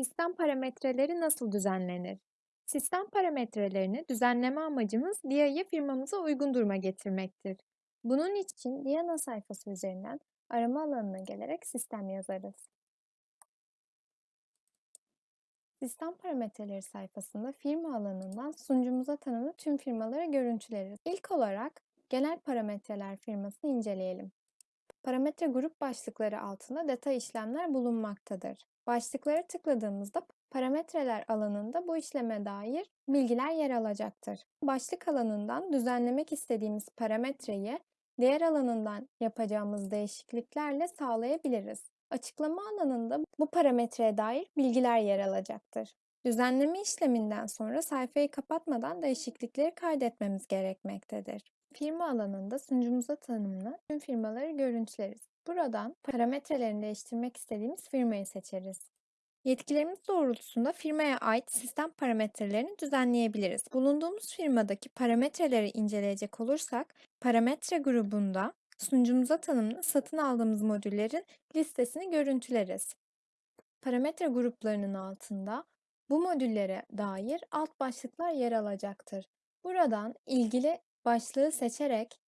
Sistem parametreleri nasıl düzenlenir? Sistem parametrelerini düzenleme amacımız DIA'yı firmamıza uygun duruma getirmektir. Bunun için DIA ana sayfası üzerinden arama alanına gelerek sistem yazarız. Sistem parametreleri sayfasında firma alanından sunucumuza tanımlı tüm firmaları görüntüleriz. İlk olarak genel parametreler firmasını inceleyelim. Parametre grup başlıkları altında detay işlemler bulunmaktadır. Başlıklara tıkladığımızda parametreler alanında bu işleme dair bilgiler yer alacaktır. Başlık alanından düzenlemek istediğimiz parametreyi diğer alanından yapacağımız değişikliklerle sağlayabiliriz. Açıklama alanında bu parametreye dair bilgiler yer alacaktır. Düzenleme işleminden sonra sayfayı kapatmadan değişiklikleri kaydetmemiz gerekmektedir. Firma alanında sunucumuza tanımlı tüm firmaları görüntüleriz. Buradan parametrelerini değiştirmek istediğimiz firmayı seçeriz. Yetkilerimiz doğrultusunda firmaya ait sistem parametrelerini düzenleyebiliriz. Bulunduğumuz firmadaki parametreleri inceleyecek olursak, parametre grubunda sunucumuza tanımlı satın aldığımız modüllerin listesini görüntüleriz. Parametre gruplarının altında bu modüllere dair alt başlıklar yer alacaktır. Buradan ilgili başlığı seçerek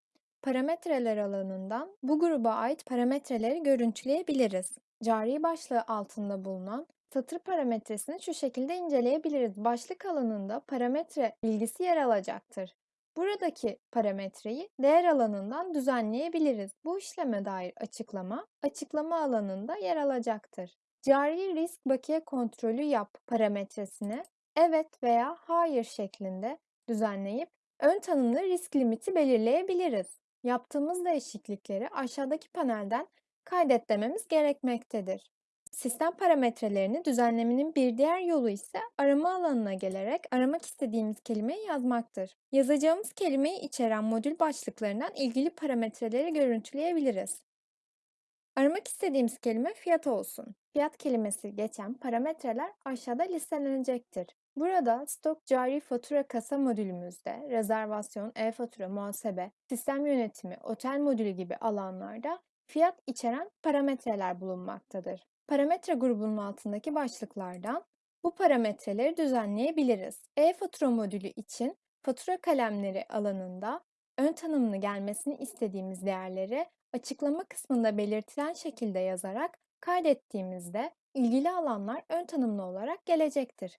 parametreler alanından bu gruba ait parametreleri görüntüleyebiliriz. Cari başlığı altında bulunan satır parametresini şu şekilde inceleyebiliriz. Başlık alanında parametre bilgisi yer alacaktır. Buradaki parametreyi değer alanından düzenleyebiliriz. Bu işleme dair açıklama, açıklama alanında yer alacaktır. Cari risk bakiye kontrolü yap parametresini evet veya hayır şeklinde düzenleyip ön tanımlı risk limiti belirleyebiliriz. Yaptığımız değişiklikleri aşağıdaki panelden kaydet dememiz gerekmektedir. Sistem parametrelerini düzenlemenin bir diğer yolu ise arama alanına gelerek aramak istediğimiz kelimeyi yazmaktır. Yazacağımız kelimeyi içeren modül başlıklarından ilgili parametreleri görüntüleyebiliriz. Aramak istediğimiz kelime fiyat olsun. Fiyat kelimesi geçen parametreler aşağıda listelenecektir. Burada stok cari fatura kasa modülümüzde rezervasyon, e-fatura, muhasebe, sistem yönetimi, otel modülü gibi alanlarda fiyat içeren parametreler bulunmaktadır. Parametre grubunun altındaki başlıklardan bu parametreleri düzenleyebiliriz. E-fatura modülü için fatura kalemleri alanında ön tanımını gelmesini istediğimiz değerleri açıklama kısmında belirtilen şekilde yazarak kaydettiğimizde ilgili alanlar ön tanımlı olarak gelecektir.